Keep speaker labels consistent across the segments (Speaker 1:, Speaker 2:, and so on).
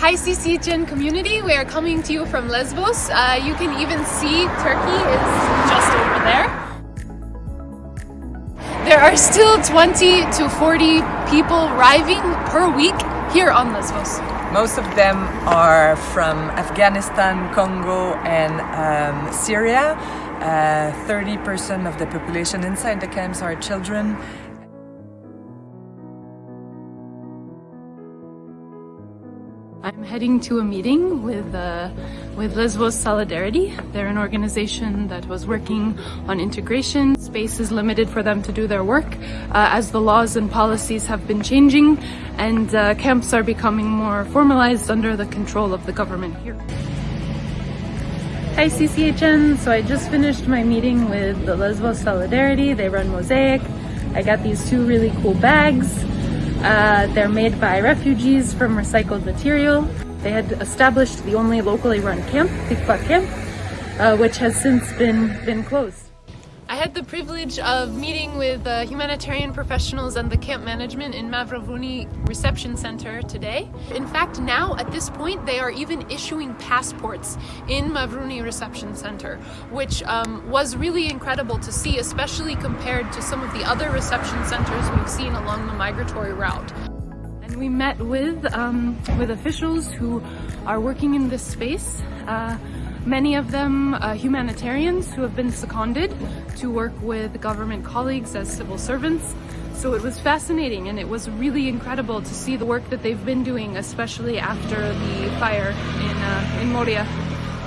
Speaker 1: Hi CCHN community, we are coming to you from Lesbos. Uh, you can even see Turkey is just over there. There are still 20 to 40 people arriving per week here on Lesbos.
Speaker 2: Most of them are from Afghanistan, Congo and um, Syria. 30% uh, of the population inside the camps are children
Speaker 1: I'm heading to a meeting with, uh, with Lesbos Solidarity. They're an organization that was working on integration. Space is limited for them to do their work uh, as the laws and policies have been changing and uh, camps are becoming more formalized under the control of the government here. Hi CCHN, so I just finished my meeting with the Lesbos Solidarity. They run Mosaik. I got these two really cool bags. Uh, they're made by refugees from recycled material. They had established the only locally run camp, Pikpa Camp, uh, which has since been, been closed. I had the privilege of meeting with uh, humanitarian professionals and the camp management in Mavrovouni Reception Center today. In fact, now at this point, they are even issuing passports in Mavrovouni Reception Center, which um, was really incredible to see, especially compared to some of the other reception centers we've seen along the migratory route. And we met with, um, with officials who are working in this space. Uh, Many of them uh, humanitarians who have been seconded to work with government colleagues as civil servants. So it was fascinating and it was really incredible to see the work that they've been doing, especially after the fire in, uh, in Moria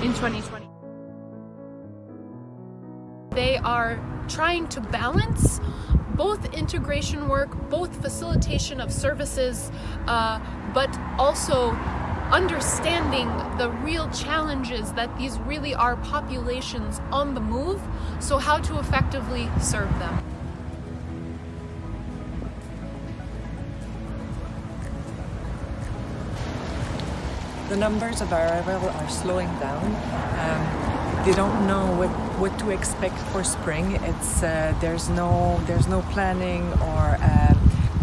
Speaker 1: in 2020. They are trying to balance both integration work, both facilitation of services, uh, but also understanding the real challenges that these really are populations on the move, so how to effectively serve them.
Speaker 2: The numbers of arrival are slowing down. Um, they don't know what, what to expect for spring. It's uh, there's no there's no planning or uh,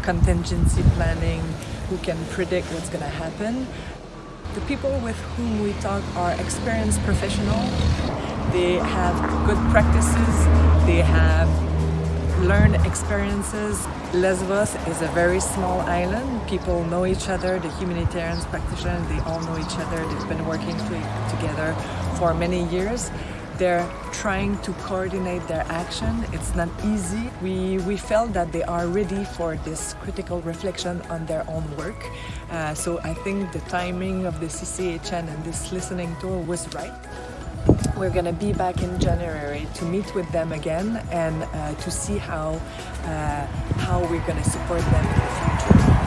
Speaker 2: contingency planning who can predict what's going to happen. The people with whom we talk are experienced professionals. They have good practices. They have learned experiences. Lesbos is a very small island. People know each other. The humanitarians practitioners, they all know each other. They've been working together for many years. They're trying to coordinate their action. It's not easy. We, we felt that they are ready for this critical reflection on their own work. Uh, so I think the timing of the CCHN and this listening tour was right. We're going to be back in January to meet with them again and uh, to see how, uh, how we're going to support them in the future.